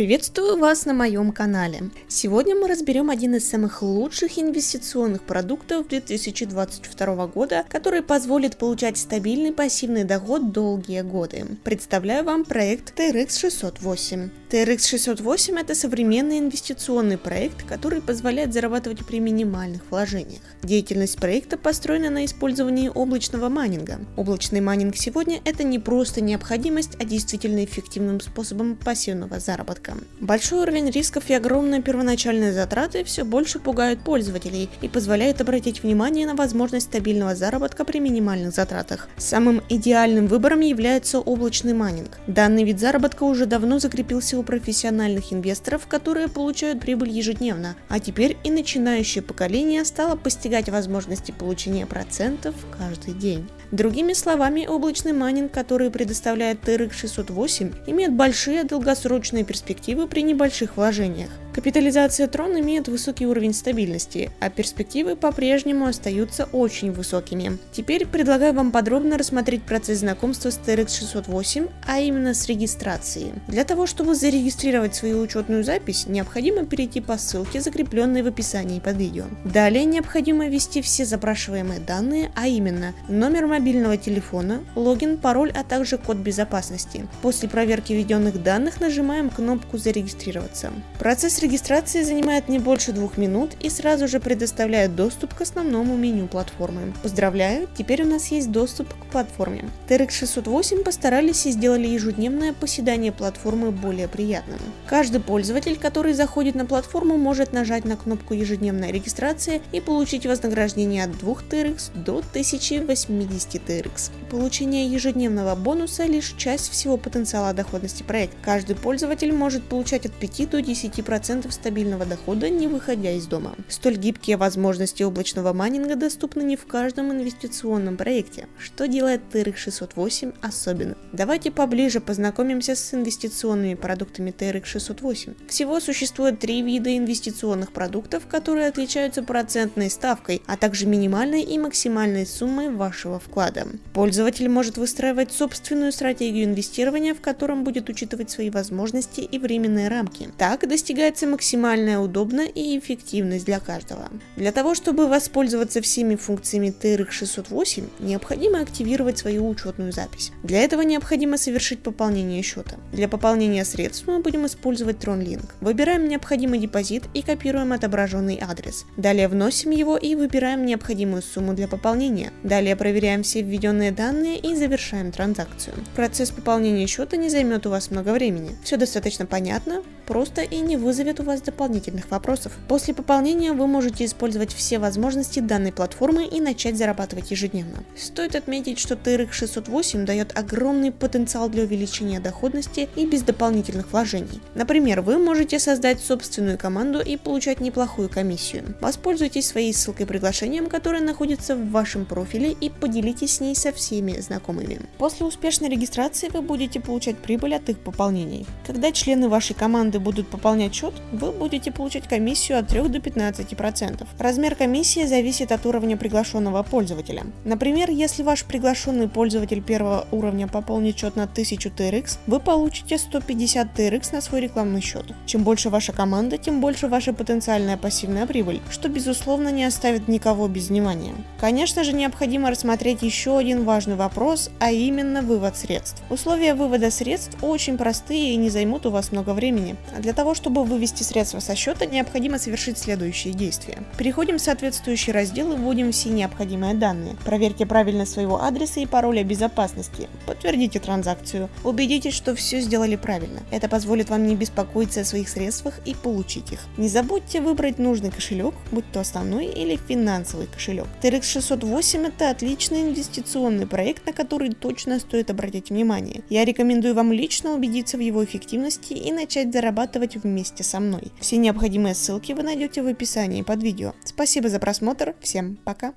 Приветствую вас на моем канале. Сегодня мы разберем один из самых лучших инвестиционных продуктов 2022 года, который позволит получать стабильный пассивный доход долгие годы. Представляю вам проект TRX608. TRX-608 – это современный инвестиционный проект, который позволяет зарабатывать при минимальных вложениях. Деятельность проекта построена на использовании облачного майнинга. Облачный майнинг сегодня – это не просто необходимость, а действительно эффективным способом пассивного заработка. Большой уровень рисков и огромные первоначальные затраты все больше пугают пользователей и позволяют обратить внимание на возможность стабильного заработка при минимальных затратах. Самым идеальным выбором является облачный майнинг. Данный вид заработка уже давно закрепился у профессиональных инвесторов, которые получают прибыль ежедневно, а теперь и начинающее поколение стало постигать возможности получения процентов каждый день. Другими словами, облачный майнинг, который предоставляет TRX 608, имеет большие долгосрочные перспективы при небольших вложениях. Капитализация Tron имеет высокий уровень стабильности, а перспективы по-прежнему остаются очень высокими. Теперь предлагаю вам подробно рассмотреть процесс знакомства с TRX 608, а именно с регистрацией. Для того, чтобы зарегистрировать свою учетную запись, необходимо перейти по ссылке, закрепленной в описании под видео. Далее необходимо ввести все запрашиваемые данные, а именно номер мобильного телефона, логин, пароль, а также код безопасности. После проверки введенных данных нажимаем кнопку «Зарегистрироваться». Процесс регистрации занимает не больше двух минут и сразу же предоставляет доступ к основному меню платформы. Поздравляю, теперь у нас есть доступ к платформе. TRX 608 постарались и сделали ежедневное поседание платформы более приятным. Каждый пользователь, который заходит на платформу, может нажать на кнопку ежедневная регистрация и получить вознаграждение от 2 TRX до 1080 TRX. Получение ежедневного бонуса лишь часть всего потенциала доходности проекта. Каждый пользователь может получать от 5 до 10% 10% стабильного дохода, не выходя из дома. Столь гибкие возможности облачного майнинга доступны не в каждом инвестиционном проекте, что делает TRX 608 особенным. Давайте поближе познакомимся с инвестиционными продуктами TRX 608. Всего существует три вида инвестиционных продуктов, которые отличаются процентной ставкой, а также минимальной и максимальной суммой вашего вклада. Пользователь может выстраивать собственную стратегию инвестирования, в котором будет учитывать свои возможности и временные рамки. Так достигается получается максимальная удобность и эффективность для каждого. Для того, чтобы воспользоваться всеми функциями TRX 608, необходимо активировать свою учетную запись. Для этого необходимо совершить пополнение счета. Для пополнения средств мы будем использовать TronLink. Выбираем необходимый депозит и копируем отображенный адрес. Далее вносим его и выбираем необходимую сумму для пополнения. Далее проверяем все введенные данные и завершаем транзакцию. Процесс пополнения счета не займет у вас много времени. Все достаточно понятно, просто и не вызовет вызовет у вас дополнительных вопросов. После пополнения вы можете использовать все возможности данной платформы и начать зарабатывать ежедневно. Стоит отметить, что TRX 608 дает огромный потенциал для увеличения доходности и без дополнительных вложений. Например, вы можете создать собственную команду и получать неплохую комиссию. Воспользуйтесь своей ссылкой приглашением, которая находится в вашем профиле и поделитесь с ней со всеми знакомыми. После успешной регистрации вы будете получать прибыль от их пополнений. Когда члены вашей команды будут пополнять счет, вы будете получать комиссию от 3 до 15%. Размер комиссии зависит от уровня приглашенного пользователя. Например, если ваш приглашенный пользователь первого уровня пополнит счет на 1000 TRX, вы получите 150 TRX на свой рекламный счет. Чем больше ваша команда, тем больше ваша потенциальная пассивная прибыль, что безусловно не оставит никого без внимания. Конечно же, необходимо рассмотреть еще один важный вопрос, а именно вывод средств. Условия вывода средств очень простые и не займут у вас много времени. А для того, чтобы вы вывести средства со счета, необходимо совершить следующие действия. Переходим в соответствующий раздел и вводим все необходимые данные. Проверьте правильность своего адреса и пароля безопасности. Подтвердите транзакцию. Убедитесь, что все сделали правильно. Это позволит вам не беспокоиться о своих средствах и получить их. Не забудьте выбрать нужный кошелек, будь то основной или финансовый кошелек. TRX 608 это отличный инвестиционный проект, на который точно стоит обратить внимание. Я рекомендую вам лично убедиться в его эффективности и начать зарабатывать вместе с мной. Все необходимые ссылки вы найдете в описании под видео. Спасибо за просмотр, всем пока!